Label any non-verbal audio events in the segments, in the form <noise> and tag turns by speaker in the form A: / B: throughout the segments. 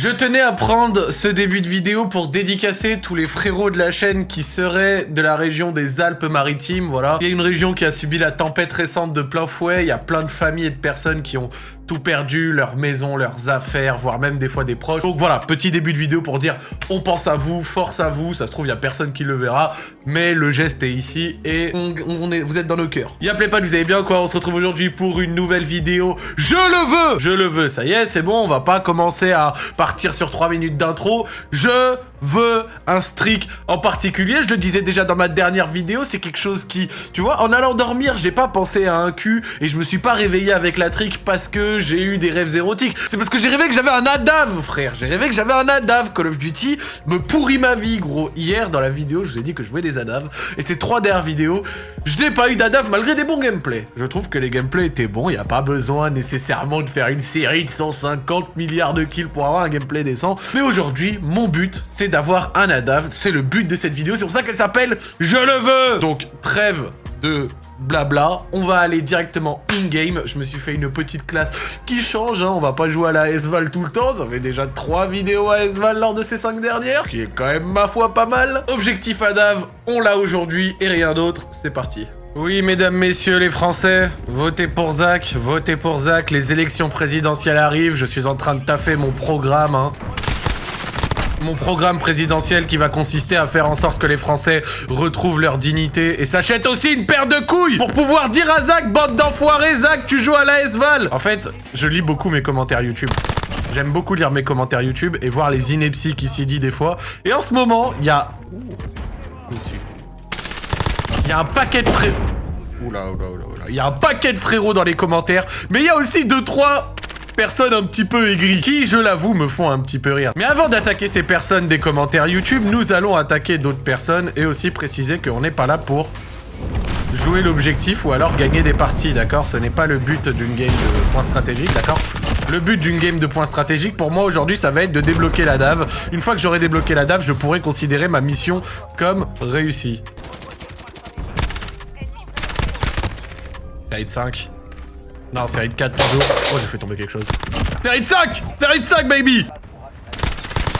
A: Je tenais à prendre ce début de vidéo pour dédicacer tous les frérots de la chaîne qui seraient de la région des Alpes-Maritimes, voilà. Il y a une région qui a subi la tempête récente de plein fouet, il y a plein de familles et de personnes qui ont tout perdu, leur maison, leurs affaires, voire même des fois des proches. Donc voilà, petit début de vidéo pour dire on pense à vous, force à vous, ça se trouve il y a personne qui le verra, mais le geste est ici et vous êtes dans nos cœurs. Y'a pas, vous allez bien quoi? On se retrouve aujourd'hui pour une nouvelle vidéo. Je le veux Je le veux, ça y est, c'est bon, on va pas commencer à partir sur 3 minutes d'intro. Je veux un streak en particulier. Je le disais déjà dans ma dernière vidéo, c'est quelque chose qui, tu vois, en allant dormir, j'ai pas pensé à un cul et je me suis pas réveillé avec la trick parce que j'ai eu des rêves érotiques. C'est parce que j'ai rêvé que j'avais un ADAV, frère. J'ai rêvé que j'avais un ADAV. Call of Duty me pourrit ma vie, gros. Hier, dans la vidéo, je vous ai dit que je jouais des ADAV et ces trois dernières vidéos, je n'ai pas eu d'ADAV malgré des bons gameplays. Je trouve que les gameplays étaient bons. Il n'y a pas besoin nécessairement de faire une série de 150 milliards de kills pour avoir un gameplay décent. Mais aujourd'hui, mon but, c'est d'avoir un ADAV. C'est le but de cette vidéo, c'est pour ça qu'elle s'appelle « Je le veux !» Donc, trêve de blabla, on va aller directement in-game. Je me suis fait une petite classe qui change, hein. on va pas jouer à la S-Val tout le temps, ça fait déjà 3 vidéos à S-Val lors de ces 5 dernières, qui est quand même ma foi pas mal. Objectif ADAV, on l'a aujourd'hui et rien d'autre, c'est parti. Oui, mesdames, messieurs les Français, votez pour Zach, votez pour Zach, les élections présidentielles arrivent, je suis en train de taffer mon programme, hein mon programme présidentiel qui va consister à faire en sorte que les Français retrouvent leur dignité et s'achètent aussi une paire de couilles pour pouvoir dire à Zach, bande d'enfoirés, Zach, tu joues à la S-Val En fait, je lis beaucoup mes commentaires YouTube. J'aime beaucoup lire mes commentaires YouTube et voir les inepties qui s'y dit des fois. Et en ce moment, il y a... Il y a un paquet de frérots... Oula, oula, oula, oula. Il y a un paquet de frérots dans les commentaires, mais il y a aussi deux, trois personnes un petit peu aigries, qui, je l'avoue, me font un petit peu rire. Mais avant d'attaquer ces personnes des commentaires YouTube, nous allons attaquer d'autres personnes et aussi préciser qu'on n'est pas là pour jouer l'objectif ou alors gagner des parties, d'accord? Ce n'est pas le but d'une game de points stratégiques, d'accord? Le but d'une game de points stratégiques, pour moi, aujourd'hui, ça va être de débloquer la DAV. Une fois que j'aurai débloqué la DAV, je pourrai considérer ma mission comme réussie. Ça 5. Non, série de 4 toujours. Oh, j'ai fait tomber quelque chose. Série de 5 Série de 5, baby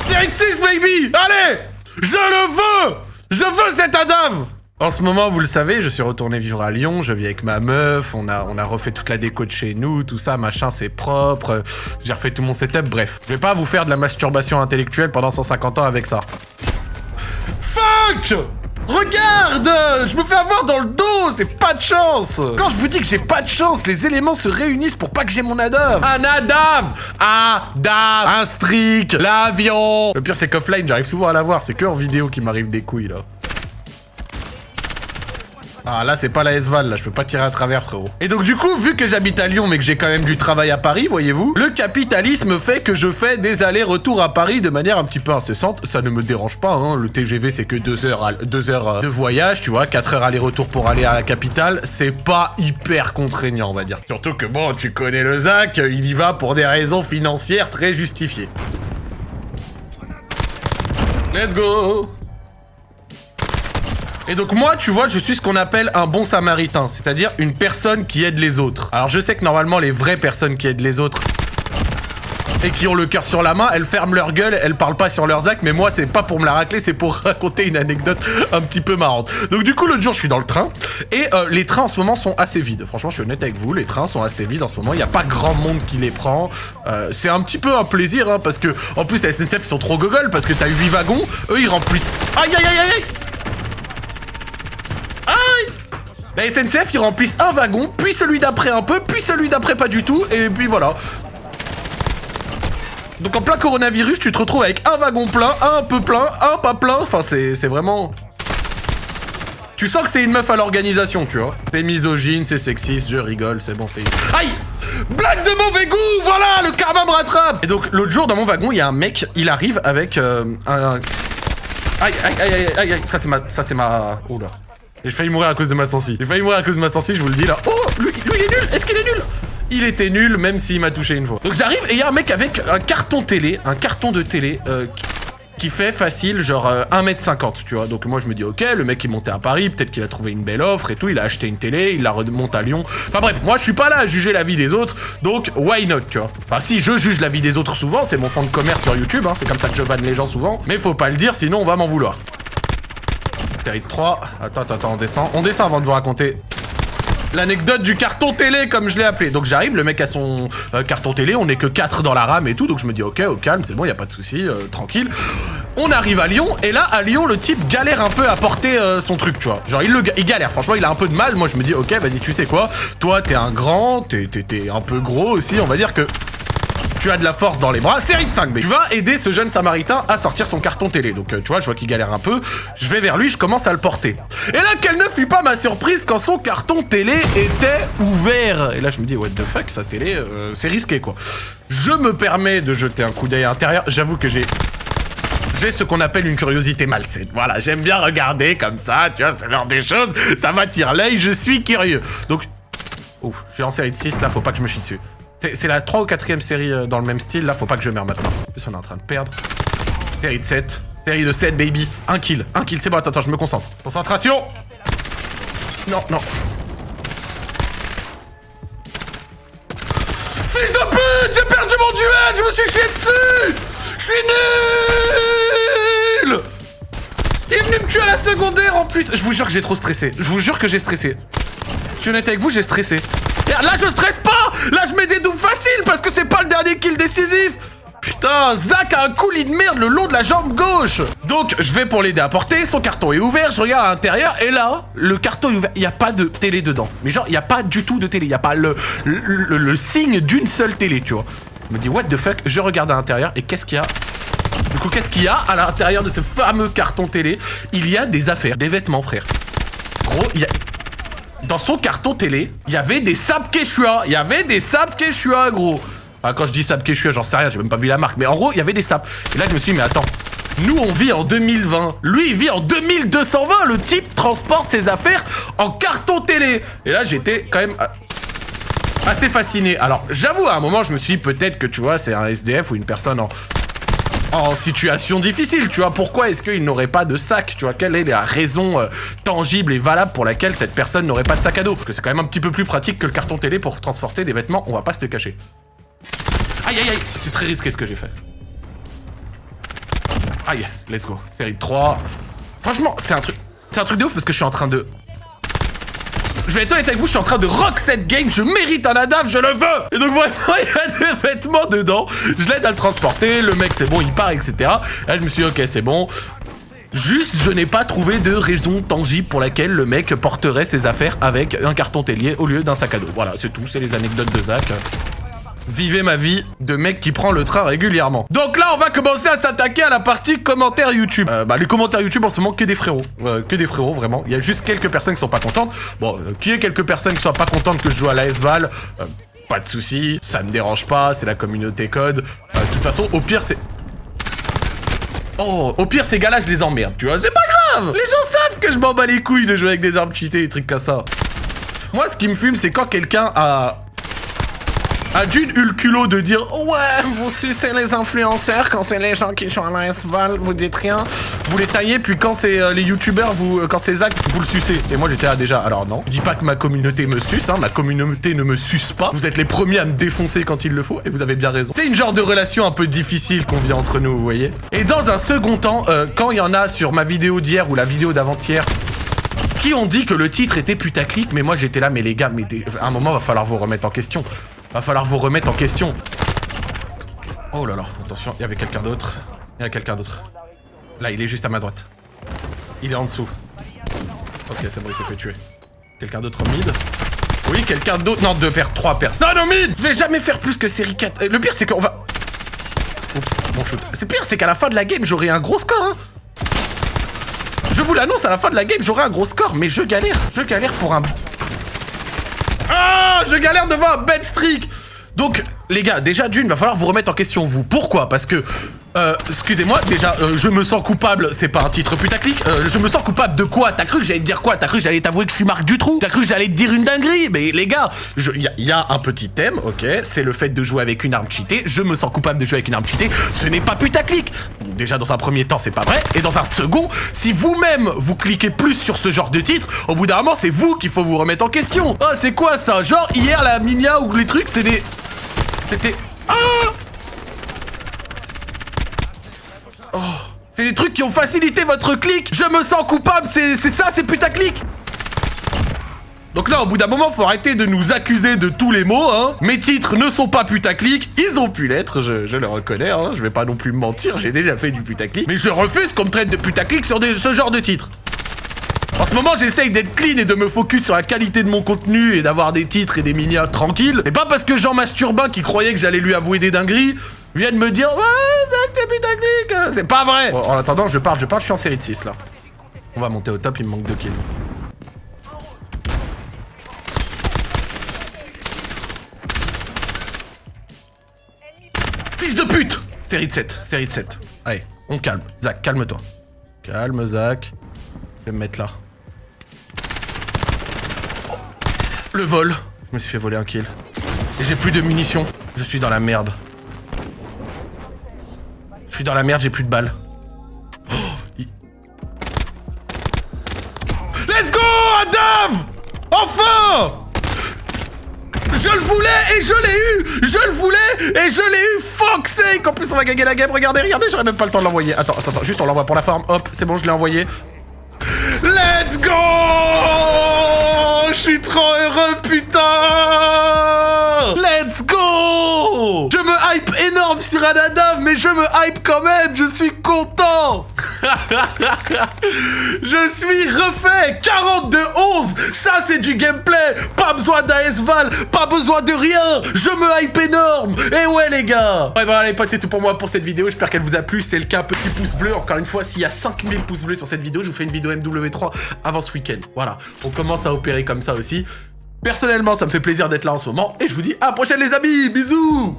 A: Série de 6, baby Allez Je le veux Je veux cet ADAV en ce moment, vous le savez, je suis retourné vivre à Lyon, je vis avec ma meuf, on a, on a refait toute la déco de chez nous, tout ça, machin, c'est propre, j'ai refait tout mon setup, bref. Je vais pas vous faire de la masturbation intellectuelle pendant 150 ans avec ça. Fuck Regarde Je me fais avoir dans le dos C'est pas de chance. Quand je vous dis que j'ai pas de chance, les éléments se réunissent pour pas que j'ai mon ADAV. Un ADAV ADAV Un streak L'avion. Le pire c'est qu'offline, j'arrive souvent à l'avoir, c'est que en vidéo qu'il m'arrive des couilles là. Ah là c'est pas la S-Val, là je peux pas tirer à travers frérot. Et donc du coup, vu que j'habite à Lyon mais que j'ai quand même du travail à Paris, voyez-vous, le capitalisme fait que je fais des allers-retours à Paris de manière un petit peu incessante. Ça ne me dérange pas, hein. le TGV c'est que 2 heures, deux heures euh, de voyage, tu vois, 4 heures aller-retour pour aller à la capitale, c'est pas hyper contraignant on va dire. Surtout que bon, tu connais le ZAC, il y va pour des raisons financières très justifiées. Let's go et donc moi, tu vois, je suis ce qu'on appelle un bon samaritain, c'est-à-dire une personne qui aide les autres. Alors je sais que normalement, les vraies personnes qui aident les autres et qui ont le cœur sur la main, elles ferment leur gueule, elles parlent pas sur leurs actes, mais moi c'est pas pour me la racler, c'est pour <laughs> raconter une anecdote un petit peu marrante. Donc du coup l'autre jour je suis dans le train, et euh, les trains en ce moment sont assez vides. Franchement je suis honnête avec vous, les trains sont assez vides en ce moment, il n'y a pas grand monde qui les prend. Euh, c'est un petit peu un plaisir, hein, parce que en plus la SNCF ils sont trop gogoles, parce que t'as 8 wagons, eux ils remplissent... Aïe aïe aïe aïe La SNCF, ils remplissent un wagon, puis celui d'après un peu, puis celui d'après pas du tout, et puis voilà. Donc en plein coronavirus, tu te retrouves avec un wagon plein, un peu plein, un pas plein, enfin c'est vraiment... Tu sens que c'est une meuf à l'organisation, tu vois. C'est misogyne, c'est sexiste, je rigole, c'est bon, c'est... Aïe Blague de mauvais goût Voilà, le karma me rattrape Et donc, l'autre jour, dans mon wagon, il y a un mec, il arrive avec euh, un... Aïe, aïe, aïe, aïe, aïe, aïe, ça c'est ma... Ça c'est ma... Oula. J'ai failli mourir à cause de ma sensi. J'ai failli mourir à cause de ma sensi, je vous le dis là. Oh lui, lui il est nul Est-ce qu'il est nul? Il était nul, même s'il m'a touché une fois. Donc j'arrive et il y a un mec avec un carton télé, un carton de télé, euh, qui fait facile, genre euh, 1m50, tu vois. Donc moi, je me dis, ok, le mec, il montait à Paris, peut-être qu'il a trouvé une belle offre et tout, il a acheté une télé, il la remonte à Lyon. Enfin bref, moi, je suis pas là à juger la vie des autres, donc why not, tu vois? Enfin, si je juge la vie des autres souvent, c'est mon fond de commerce sur YouTube, hein, c'est comme ça que je vanne les gens souvent, mais faut pas le dire, sinon on va m'en vouloir. Série de 3. Attends, attends, attends, on descend. On descend avant de vous raconter l'anecdote du carton télé, comme je l'ai appelé. Donc j'arrive, le mec a son euh, carton télé, on est que 4 dans la rame et tout, donc je me dis ok, au calme, c'est bon, y a pas de souci, euh, tranquille. On arrive à Lyon, et là, à Lyon, le type galère un peu à porter euh, son truc, tu vois. Genre, il, le, il galère, franchement, il a un peu de mal. Moi, je me dis, ok, vas-y, tu sais quoi, toi, t'es un grand, t'es un peu gros aussi, on va dire que tu as de la force dans les bras, série de 5 B. Tu vas aider ce jeune samaritain à sortir son carton télé. Donc euh, tu vois, je vois qu'il galère un peu. Je vais vers lui, je commence à le porter. Et là, quelle ne fut pas ma surprise quand son carton télé était ouvert. Et là, je me dis, what the fuck, sa télé, euh, c'est risqué quoi. Je me permets de jeter un coup d'œil à l'intérieur. J'avoue que j'ai j'ai ce qu'on appelle une curiosité malsaine. Voilà, j'aime bien regarder comme ça, tu vois, c'est l'heure des choses, ça m'attire l'œil, je suis curieux. Donc, ouf, je suis en série de 6, là, faut pas que je me chie dessus. C'est la 3 ou 4ème série euh, dans le même style, là faut pas que je meure maintenant. En plus on est en train de perdre. Série de 7. Série de 7 baby. Un kill. Un kill, c'est bon, attends, attends, je me concentre. Concentration Non, non. Fils de pute J'ai perdu mon duel Je me suis chié dessus Je suis nul Il est venu me tuer à la secondaire en plus Je vous jure que j'ai trop stressé. Je vous jure que j'ai stressé. Je suis honnête avec vous, j'ai stressé. Là, je stresse pas. Là, je mets des doubles faciles parce que c'est pas le dernier kill décisif. Putain, Zach a un coulis de merde le long de la jambe gauche. Donc, je vais pour l'aider à porter, son carton est ouvert, je regarde à l'intérieur, et là, le carton est ouvert, il n'y a pas de télé dedans. Mais genre, il n'y a pas du tout de télé, il n'y a pas le, le, le signe d'une seule télé, tu vois. Je me dis, what the fuck, je regarde à l'intérieur, et qu'est-ce qu'il y a? Du coup, qu'est-ce qu'il y a à l'intérieur de ce fameux carton télé? Il y a des affaires, des vêtements, frère. Gros, il y a dans son carton télé, il y avait des Sab Quechua. Il y avait des Sab Quechua, gros. Ah, quand je dis Sab Quechua, j'en sais rien, j'ai même pas vu la marque. Mais en gros, il y avait des Sab. Et là, je me suis dit, mais attends. Nous, on vit en 2020. Lui, il vit en 2220. Le type transporte ses affaires en carton télé. Et là, j'étais quand même euh, assez fasciné. Alors, j'avoue, à un moment, je me suis dit, peut-être que, tu vois, c'est un SDF ou une personne en en situation difficile, tu vois. Pourquoi est-ce qu'il n'aurait pas de sac Tu vois, quelle est la raison euh, tangible et valable pour laquelle cette personne n'aurait pas de sac à dos? Parce que c'est quand même un petit peu plus pratique que le carton télé pour transporter des vêtements, on va pas se le cacher. Aïe aïe aïe, c'est très risqué ce que j'ai fait. Ah let's go. Série 3. Franchement, c'est un truc... C'est un truc de ouf parce que je suis en train de je vais être honnête avec vous, je suis en train de rock cette game, je mérite un ADAF, je le veux Et donc vraiment, <laughs> il y a des vêtements dedans, je l'aide à le transporter, le mec c'est bon, il part, etc. là, je me suis dit, ok, c'est bon. Juste, je n'ai pas trouvé de raison tangible pour laquelle le mec porterait ses affaires avec un carton télier au lieu d'un sac à dos. Voilà, c'est tout, c'est les anecdotes de Zach. Vivez ma vie de mec qui prend le train régulièrement. Donc là, on va commencer à s'attaquer à la partie commentaires YouTube. Euh, bah, les commentaires YouTube en ce moment, que des frérots. Euh, que des frérots, vraiment. Il y a juste quelques personnes qui sont pas contentes. Bon, euh, qui est quelques personnes qui sont pas contentes que je joue à la Val Pas de soucis, ça me dérange pas, c'est la communauté code. De toute façon, au pire, c'est... Oh, au pire, ces gars-là, je les emmerde, tu vois, c'est pas grave Les gens savent que je m'en bats les couilles de jouer avec des armes cheatées, des trucs comme ça. Moi, ce qui me fume, c'est quand quelqu'un a a d'une eu le culot de dire Ouais, vous sucez les influenceurs quand c'est les gens qui sont à la vous dites rien, vous les taillez, puis quand c'est euh, les youtubeurs, vous, euh, quand c'est Zach, vous le sucez. Et moi j'étais là déjà, alors non, dis pas que ma communauté me suce, hein, ma communauté ne me suce pas. Vous êtes les premiers à me défoncer quand il le faut, et vous avez bien raison. C'est une genre de relation un peu difficile qu'on vit entre nous, vous voyez. Et dans un second temps, euh, quand il y en a sur ma vidéo d'hier ou la vidéo d'avant-hier, qui ont dit que le titre était putaclic, mais moi j'étais là, mais les gars, mais à un moment va falloir vous remettre en question. Va falloir vous remettre en question. Oh là là, attention, il y avait quelqu'un d'autre. Il y a quelqu'un d'autre. Là, il est juste à ma droite. Il est en dessous. Ok, c'est bon, il s'est fait tuer. Quelqu'un d'autre au mid? Oui, quelqu'un d'autre. Non, deux paires, trois personnes au mid Je vais jamais faire plus que série 4. Euh, le pire, c'est qu'on va... Oups, mon shoot. C'est pire, c'est qu'à la fin de la game, j'aurai un gros score, hein Je vous l'annonce, à la fin de la game, j'aurai un gros score, mais je galère. Je galère pour un ah, je galère devant un bad streak Donc, les gars, déjà d'une, va falloir vous remettre en question, vous. Pourquoi? Parce que Euh, excusez-moi, déjà, euh, je me sens coupable, c'est pas un titre putaclic. Euh, je me sens coupable de quoi? T'as cru que j'allais te dire quoi? T'as cru que j'allais t'avouer que je suis Marc Dutroux? T'as cru que j'allais te dire une dinguerie? Mais les gars, il y, a un petit thème, ok, c'est le fait de jouer avec une arme cheatée. Je me sens coupable de jouer avec une arme cheatée. Ce n'est pas putaclic. Déjà, dans un premier temps, c'est pas vrai. Et dans un second, si vous-même, vous cliquez plus sur ce genre de titre, au bout d'un moment, c'est vous qu'il faut vous remettre en question. Oh, c'est quoi ça? Genre, hier, la Minia ou les trucs, c'est des... C'était... Ah Oh, c'est des trucs qui ont facilité votre clic. Je me sens coupable, c'est ça, c'est putaclic. Donc là, au bout d'un moment, faut arrêter de nous accuser de tous les mots, hein. Mes titres ne sont pas putaclic, ils ont pu l'être, je, le reconnais, hein. Je vais pas non plus me mentir, j'ai déjà fait du putaclic. Mais je refuse qu'on me traite de putaclic sur ce genre de titres. En ce moment, j'essaye d'être clean et de me focus sur la qualité de mon contenu et d'avoir des titres et des minia tranquilles. Et pas parce que Jean Masturbin, qui croyait que j'allais lui avouer des dingueries, vient de me dire putaclic C'est pas vrai En attendant, je parle, je parle, je suis en série de 6 là. On va monter au top, il me manque 2 kills. Fils de pute Série de 7, série de 7. Allez, on calme. Zach, calme-toi. Calme, Zach. Je vais me mettre là. Le vol. Je me suis fait voler un kill. Et j'ai plus de munitions. Je suis dans la merde. Suis dans la merde, j'ai plus de balles. Oh, Let's go, Adam Enfin je le voulais et je l'ai eu Je le voulais et je l'ai eu Fuck sake En plus on va gagner la game, regardez, regardez, j'aurais même pas le temps de l'envoyer. Attends, attends, attends, juste on l'envoie pour la forme. Hop, c'est bon, je l'ai envoyé. Let's go Je suis trop heureux, putain Let's go! Je me hype énorme sur Anadav, mais je me hype quand même, je suis content! <laughs> Je suis refait! 42 11 Ça c'est du gameplay! Pas besoin d'ASVAL, pas besoin de rien! Je me hype énorme! Et ouais les gars! Ouais voilà les potes, c'est tout pour moi pour cette vidéo, j'espère qu'elle vous a plu, c'est le cas, petit pouce bleu, encore une fois, s'il y a 5000 pouces bleus sur cette vidéo, je vous fais une vidéo MW3 avant ce week-end. Voilà, on commence à opérer comme ça aussi. Personnellement, ça me fait plaisir d'être là en ce moment, et je vous dis à la prochaine les amis, bisous